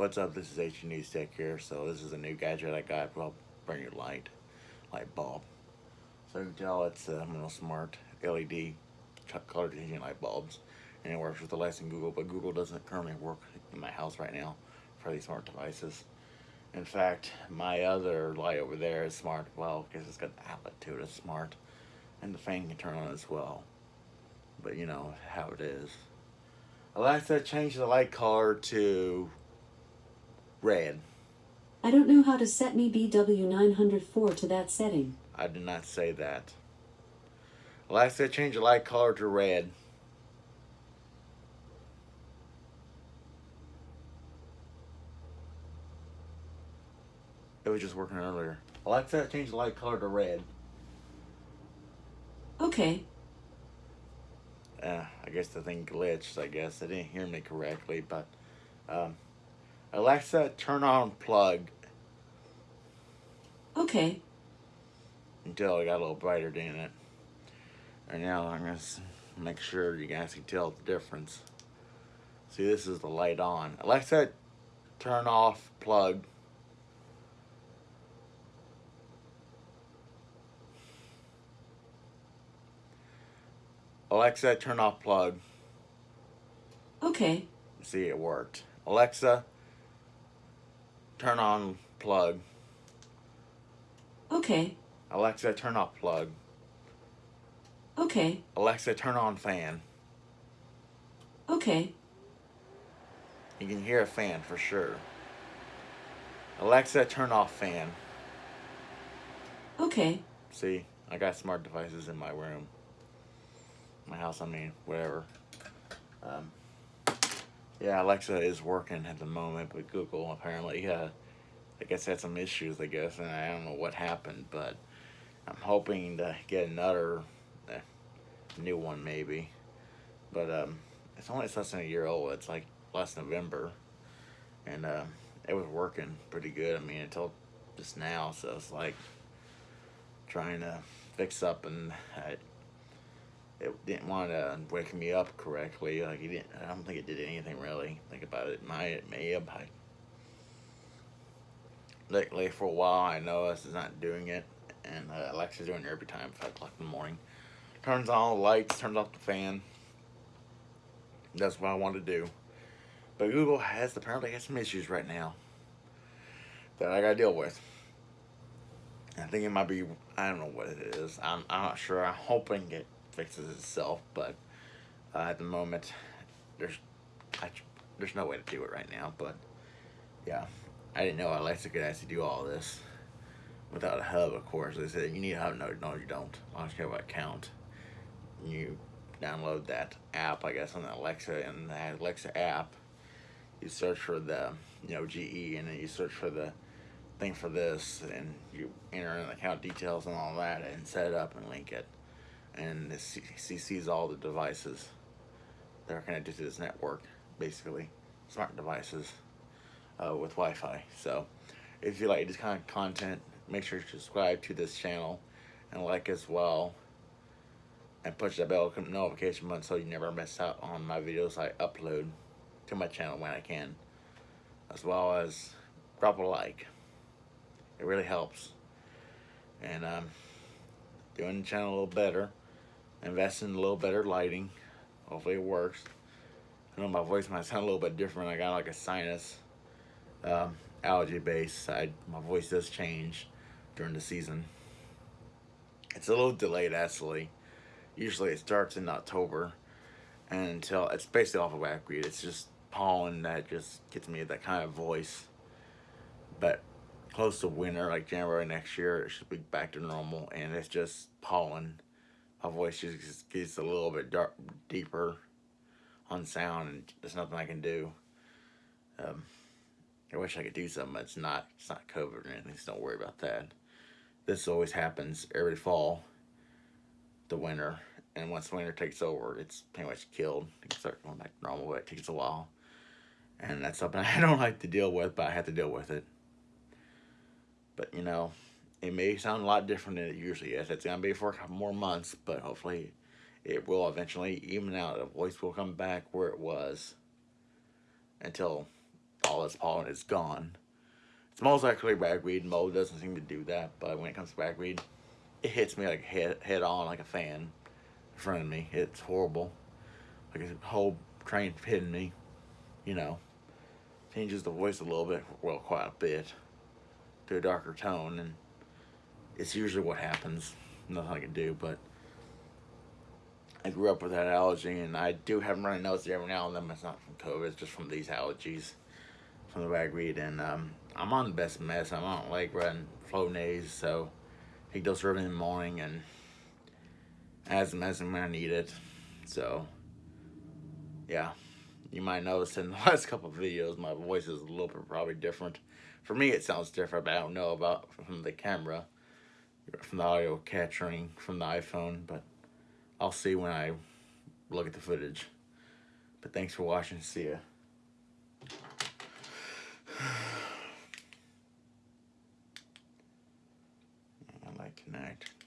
What's up? This is H News Tech here. So this is a new gadget I got. Well, bring your light, light bulb. So you can tell it's a uh, smart LED color changing light bulbs, and it works with Alexa and Google. But Google doesn't currently work in my house right now for these smart devices. In fact, my other light over there is smart. Well, because it's got an outlet to it. It's smart, and the fan can turn on as well. But you know how it is. Alexa, change the light color to red. I don't know how to set me BW904 to that setting. I did not say that. Alexa, change the light color to red. It was just working earlier. Alexa, change the light color to red. Okay. Uh, I guess the thing glitched, I guess. They didn't hear me correctly, but... Um, Alexa, turn on plug. Okay. Until it got a little brighter, didn't it? And now I'm going to make sure you guys can tell the difference. See, this is the light on. Alexa, turn off plug. Alexa, turn off plug. Okay. See, it worked. Alexa, turn on plug. Okay. Alexa, turn off plug. Okay. Alexa, turn on fan. Okay. You can hear a fan for sure. Alexa, turn off fan. Okay. See, I got smart devices in my room. My house, I mean, whatever. Um, yeah, Alexa is working at the moment, but Google apparently, uh, I guess had some issues, I guess, and I don't know what happened, but I'm hoping to get another uh, new one maybe. But um, it's only less than a year old. It's like last November, and uh, it was working pretty good. I mean, until just now, so it's like trying to fix up and I, it didn't want to wake me up correctly. Like it didn't. I don't think it did anything really. Think about it. My it may have. I, lately for a while, I know this is not doing it, and uh, Alexa's doing it every time, five o'clock in the morning. Turns on the lights, turns off the fan. That's what I want to do. But Google has apparently has some issues right now that I gotta deal with. I think it might be, I don't know what it is. I'm, I'm not sure. I'm hoping it fixes itself, but uh, at the moment, there's I, there's no way to do it right now. But yeah, I didn't know Alexa could actually do all this without a hub. Of course, they said you need a hub. No, no, you don't. I don't care what account. You download that app, I guess, on the Alexa and the Alexa app. You search for the you know GE, and then you search for the thing for this, and you enter in the account details and all that, and set it up and link it and sees all the devices that are connected to this network, basically, smart devices uh, with Wi-Fi. So if you like this kind of content, make sure to subscribe to this channel and like as well and push the bell notification button so you never miss out on my videos I upload to my channel when I can as well as drop a like. It really helps. And um, doing the channel a little better invest in a little better lighting. Hopefully it works. I know my voice might sound a little bit different. I got like a sinus um, allergy base. I, my voice does change during the season. It's a little delayed actually. Usually it starts in October and until it's basically off of ragweed. It's just pollen that just gets me that kind of voice. But close to winter, like January next year, it should be back to normal and it's just pollen my voice just gets a little bit dark, deeper on sound and there's nothing I can do. Um, I wish I could do something, but it's not, it's not COVID or anything, so don't worry about that. This always happens every fall, the winter, and once winter takes over, it's pretty much killed. It can start going back to normal, but it takes a while. And that's something I don't like to deal with, but I have to deal with it. But, you know, it may sound a lot different than it usually is. It's going to be for a couple more months, but hopefully it will eventually even out. The voice will come back where it was until all this pollen is gone. It's most likely ragweed. Mold doesn't seem to do that, but when it comes to ragweed, it hits me like head head on like a fan in front of me. It's horrible. Like a whole train hitting me. You know, changes the voice a little bit, well, quite a bit, to a darker tone, and it's usually what happens. Nothing I can do, but I grew up with that allergy, and I do have runny nose every now and then. But it's not from COVID; it's just from these allergies, from the ragweed. And um, I'm on the best mess. I'm on Allegra and Flonase, so I take those early in the morning and as medicine when I need it. So, yeah, you might notice in the last couple videos my voice is a little bit probably different. For me, it sounds different, but I don't know about from the camera, from the audio capturing from the iPhone. But I'll see when I look at the footage. But thanks for watching. See ya.